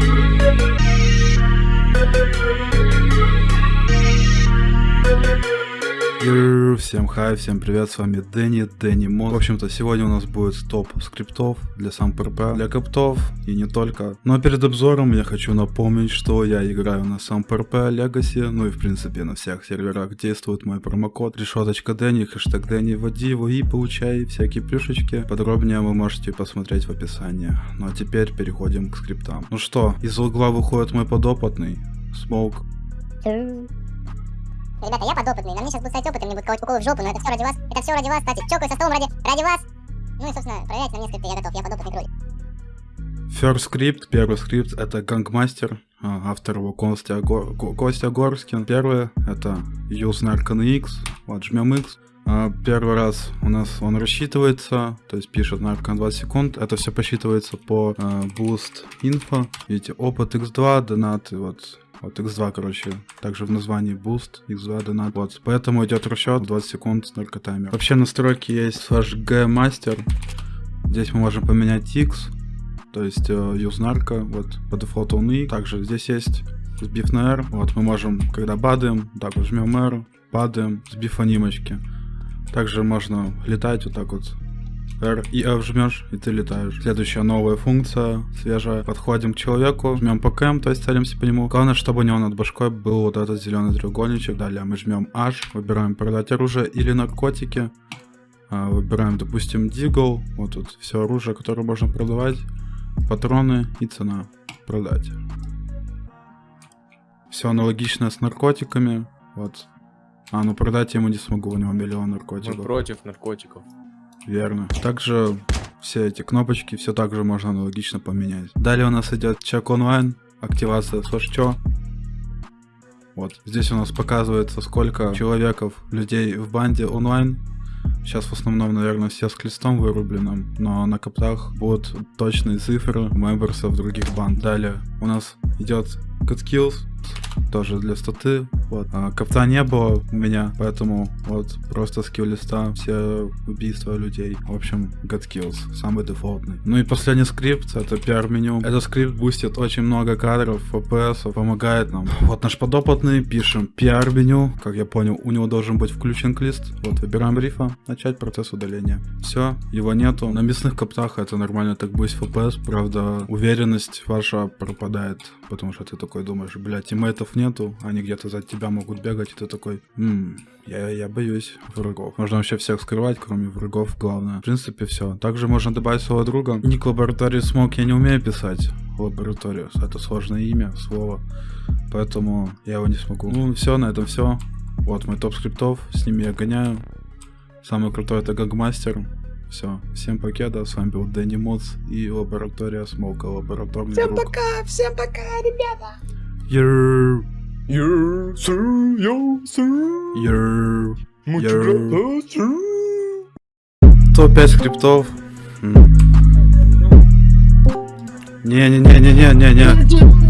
Thank you. Всем хай, всем привет, с вами Дэнни, Дэнни Мод. В общем-то, сегодня у нас будет топ скриптов для сам ПРП, для коптов и не только. Но перед обзором я хочу напомнить, что я играю на сам ПРП Legacy, ну и в принципе на всех серверах действует мой промокод решеточка Дэнни, хэштег Дэнни, вводи его и получай всякие плюшечки. Подробнее вы можете посмотреть в описании. Ну а теперь переходим к скриптам. Ну что, из угла выходит мой подопытный, Смоук. Ребята, я подопытный, на мне сейчас будет стать опытом, мне будет колоть уколы в жопу, но это все ради вас, это все ради вас, кстати, чокаю со столом ради, ради вас. Ну и, собственно, проверяйте на скрипты, я готов, я подопытный кролик. First скрипт, первый скрипт это Гангмастер, а, автор его Костя, Гор... Костя Горскин. Первый это Use Narcan X, вот жмем X. А, первый раз у нас он рассчитывается, то есть пишет Narcan 20 секунд, это все посчитывается по uh, Boost Info. Видите, опыт X2, донаты, вот вот x2, короче, также в названии boost, x2 донат. Вот, поэтому идет расчет 20 секунд только таймер. Вообще настройки есть slash g master. Здесь мы можем поменять x, то есть э, use narco, вот по дефолту он и. Также здесь есть сбив на R, вот мы можем, когда бадаем, так вот жмем R, падаем, сбив анимочки. Также можно летать вот так вот R и F жмешь, и ты летаешь. Следующая новая функция, свежая. Подходим к человеку, жмем по КМ, то есть целимся по нему. Главное, чтобы у него над башкой был вот этот зеленый треугольничек. Далее мы жмем H, выбираем продать оружие или наркотики. А, выбираем, допустим, Дигл. Вот тут все оружие, которое можно продавать. Патроны и цена. Продать. Все аналогично с наркотиками. Вот. А, ну продать я ему не смогу, у него миллион наркотиков. Мы против наркотиков. Верно. Также все эти кнопочки все также можно аналогично поменять. Далее у нас идет чек онлайн, активация сошчо. Вот, здесь у нас показывается сколько человеков, людей в банде онлайн. Сейчас в основном, наверное, все с клистом вырубленным, но на коптах будут точные цифры мемберсов других банд. Далее у нас идет Good Kills, тоже для статы. Вот. А, копта не было у меня, поэтому вот просто скилл листа, все убийства людей. В общем, God Kills, самый дефолтный. Ну и последний скрипт, это PR-меню. Этот скрипт бустит очень много кадров, FPS, помогает нам. Вот наш подопытный, пишем PR-меню. Как я понял, у него должен быть включен клист. Вот, выбираем рифа, начать процесс удаления. Все, его нету. На мясных коптах это нормально так бустит FPS, правда, уверенность ваша пропадает, потому что ты такой думаешь, блядь, тиммейтов нету, они где-то за тебя могут бегать, и ты такой, ммм, я, я боюсь врагов. Можно вообще всех скрывать, кроме врагов, главное. В принципе, все. Также можно добавить своего друга. Ник лаборатории смог я не умею писать. Лабораторию. Это сложное имя, слово. Поэтому я его не смогу. Ну, все, на этом все. Вот мой топ скриптов, с ними я гоняю. Самый крутой это Гагмастер. Все, всем покеда, с вами был Дэнни Моц и лаборатория Смолка, лабораторный Всем друг. пока, всем пока, ребята. Йоу, Yo, sir, yo, sir. йоу. Muchas Yo. gracias, sir. Топ-5 скриптов. Не-не-не-не-не-не-не.